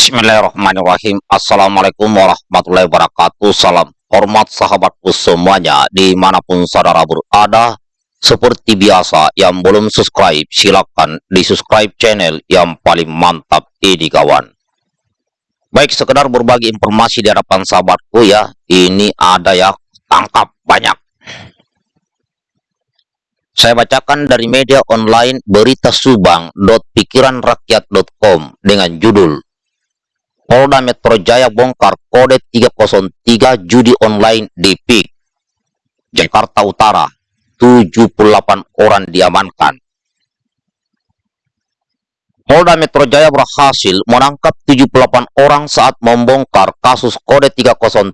Bismillahirrahmanirrahim. Assalamualaikum warahmatullahi wabarakatuh. Salam hormat sahabatku semuanya Di mana pun saudara berada Seperti biasa Yang belum subscribe Silahkan di subscribe channel Yang paling mantap ini kawan. Baik sekedar berbagi informasi Di hadapan sahabatku ya Ini ada ya Tangkap banyak. Saya bacakan dari media online berita subang.pikiranrakyat.com dengan judul Polda Metro Jaya bongkar kode 303 judi online di PIK. Jakarta Utara, 78 orang diamankan. Polda Metro Jaya berhasil menangkap 78 orang saat membongkar kasus kode 303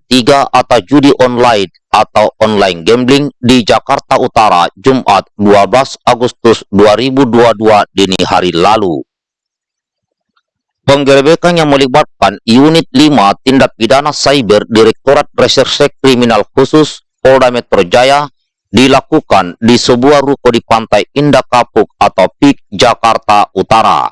atau judi online atau online gambling di Jakarta Utara Jumat 12 Agustus 2022 dini hari lalu. Penggerebekan yang melibatkan Unit 5 Tindak Pidana Cyber Direktorat Reserse Kriminal Khusus Polda Metro Jaya dilakukan di sebuah ruko di Pantai Indah Kapuk atau PIK Jakarta Utara.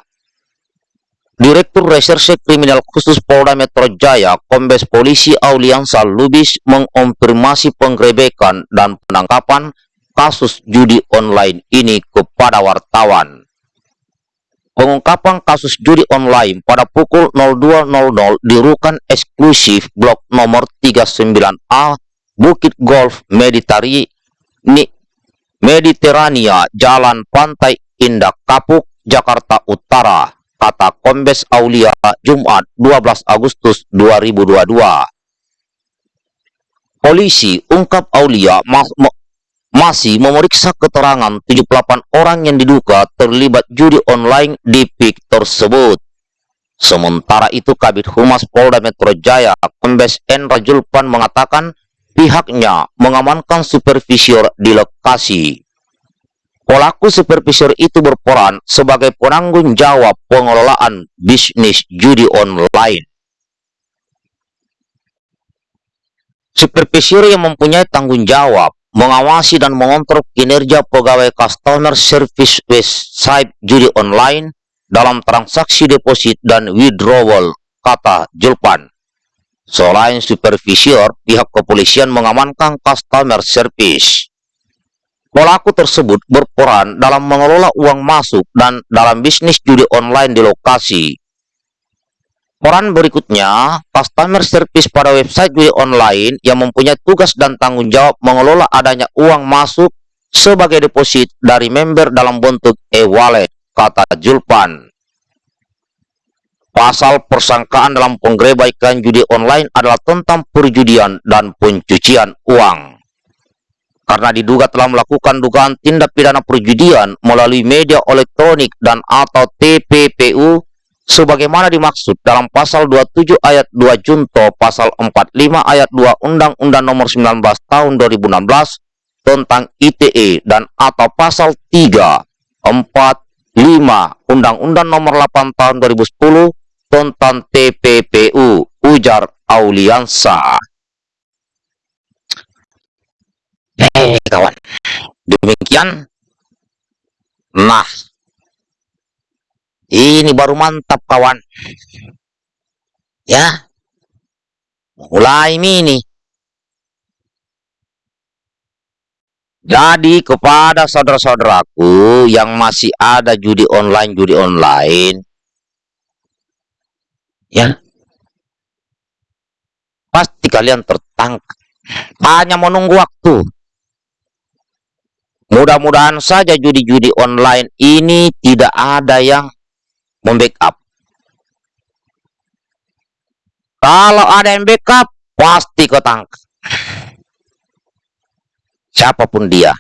Direktur Reserse Kriminal Khusus Polda Metro Jaya, Kombes Polisi Auliansa Lubis mengonfirmasi penggerebekan dan penangkapan kasus judi online ini kepada wartawan. Pengungkapan kasus judi online pada pukul 02.00 di Rukan Eksklusif Blok nomor 39A Bukit Golf Mediterania, Jalan Pantai Indah Kapuk, Jakarta Utara, kata Kombes Aulia Jumat 12 Agustus 2022. Polisi ungkap Aulia masih memeriksa keterangan 78 orang yang diduga terlibat judi online di PIK tersebut. Sementara itu Kabit Humas Polda Metro Jaya, Kombes N. Rajulpan mengatakan pihaknya mengamankan supervisor di lokasi. Pelaku supervisor itu berperan sebagai penanggung jawab pengelolaan bisnis judi online. Supervisor yang mempunyai tanggung jawab mengawasi dan mengontrol kinerja pegawai customer service website judi online dalam transaksi deposit dan withdrawal, kata Julpan. Selain supervisor, pihak kepolisian mengamankan customer service. Pelaku tersebut berperan dalam mengelola uang masuk dan dalam bisnis judi online di lokasi. Peran berikutnya, customer service pada website judi online yang mempunyai tugas dan tanggung jawab mengelola adanya uang masuk sebagai deposit dari member dalam bentuk e-wallet, kata Julpan. Pasal persangkaan dalam penggerebekan judi online adalah tentang perjudian dan pencucian uang. Karena diduga telah melakukan dugaan tindak pidana perjudian melalui media elektronik dan atau TPPU sebagaimana dimaksud dalam pasal 27 ayat 2 junto pasal 45 ayat 2 Undang-Undang nomor 19 tahun 2016 tentang ITE dan atau pasal 3, 4, 5 Undang-Undang nomor 8 tahun 2010 tentang TPPU ujar Auliansa. Eh kawan, demikian. Nah, ini baru mantap kawan. Ya. Mulai ini. Jadi kepada saudara-saudaraku yang masih ada judi online, judi online. Ya. Pasti kalian tertangkap. Hanya menunggu waktu. Mudah-mudahan saja judi-judi online ini tidak ada yang membackup. Kalau ada yang backup, pasti kau tangkap. Siapa pun dia.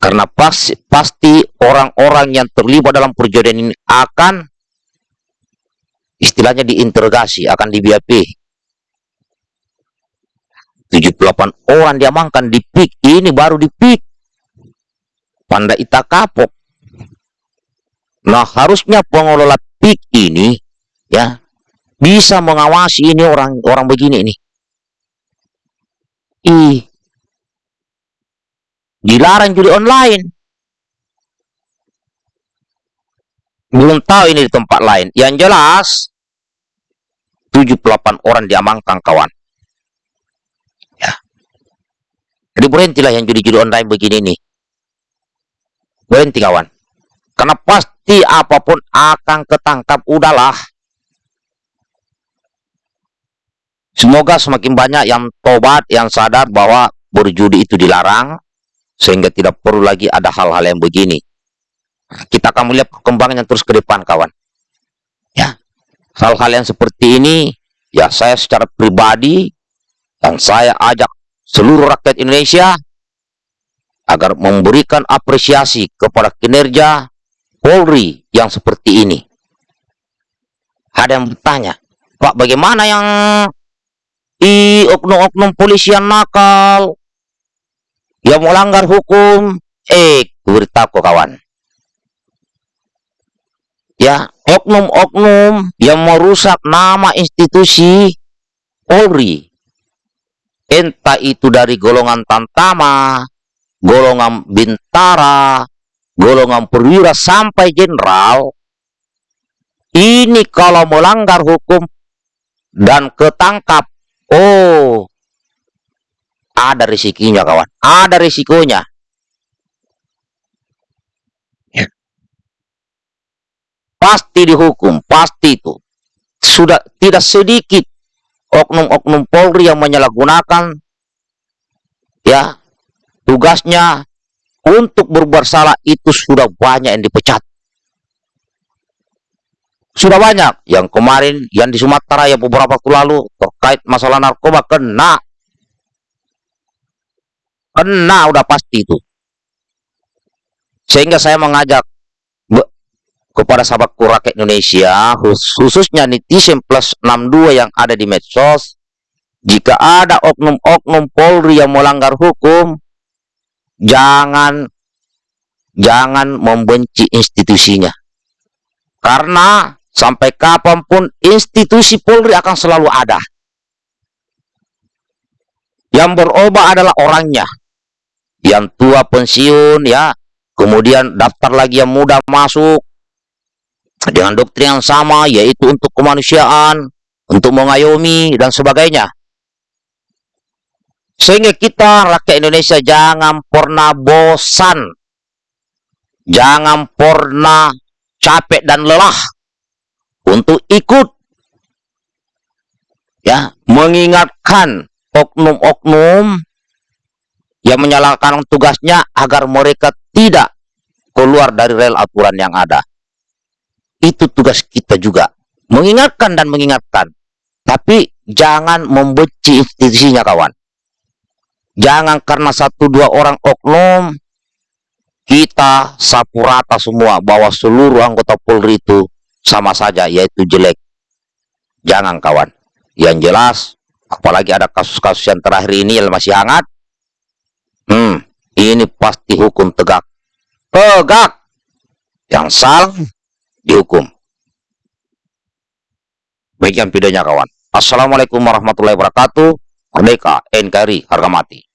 Karena pasti pasti orang-orang yang terlibat dalam perjodohan ini akan istilahnya diinterogasi, akan di BAP. 78 orang diamankan di PIK, ini baru di PIK. Panda Ita Kapok. Nah, harusnya pengelola PIK ini ya bisa mengawasi ini orang orang begini ini. Ih. Dilarang judi online. Belum tahu ini di tempat lain. Yang jelas 78 orang diamankan kawan. Ya. Jadi berhentilah yang judi-judi online begini nih. Berhenti kawan. Karena pasti apa pun akan ketangkap udahlah. Semoga semakin banyak yang tobat, yang sadar bahwa berjudi itu dilarang, sehingga tidak perlu lagi ada hal-hal yang begini. Kita akan melihat perkembangan yang terus ke depan, kawan. Ya, hal-hal yang seperti ini, ya saya secara pribadi, dan saya ajak seluruh rakyat Indonesia agar memberikan apresiasi kepada kinerja Polri yang seperti ini. Ada yang bertanya, Pak bagaimana yang i oknum-oknum polisi yang nakal, yang melanggar hukum? Eh, beritahu kawan. Ya, oknum-oknum yang merusak nama institusi Polri. Entah itu dari golongan Tantama, golongan Bintara, golongan perwira sampai jenderal, ini kalau melanggar hukum dan ketangkap, oh, ada risikonya kawan, ada risikonya. Ya. Pasti dihukum, pasti itu. Sudah tidak sedikit oknum-oknum Polri yang menyalahgunakan ya tugasnya untuk berbuat salah itu sudah banyak yang dipecat. Sudah banyak. Yang kemarin, yang di Sumatera yang beberapa waktu lalu terkait masalah narkoba kena. Kena udah pasti itu. Sehingga saya mengajak kepada sahabatku rakyat Indonesia, khususnya netizen plus 62 yang ada di medsos, jika ada oknum-oknum Polri yang melanggar hukum, jangan jangan membenci institusinya. Karena sampai kapan pun institusi Polri akan selalu ada. Yang berubah adalah orangnya. Yang tua pensiun ya, kemudian daftar lagi yang muda masuk dengan doktrin yang sama yaitu untuk kemanusiaan, untuk mengayomi dan sebagainya. Sehingga kita rakyat Indonesia jangan pernah bosan. Jangan pernah capek dan lelah untuk ikut ya mengingatkan oknum-oknum yang menyalahkan tugasnya agar mereka tidak keluar dari rel aturan yang ada. Itu tugas kita juga. Mengingatkan dan mengingatkan. Tapi jangan membenci institusinya kawan. Jangan karena satu dua orang oknum kita sapu rata semua bahwa seluruh anggota Polri itu sama saja yaitu jelek. Jangan kawan. Yang jelas apalagi ada kasus-kasus yang terakhir ini yang masih hangat. Hmm, ini pasti hukum tegak. Tegak. Yang salah dihukum. Bagian videonya kawan. Assalamualaikum warahmatullahi wabarakatuh. Merdeka, NKRI, harga mati.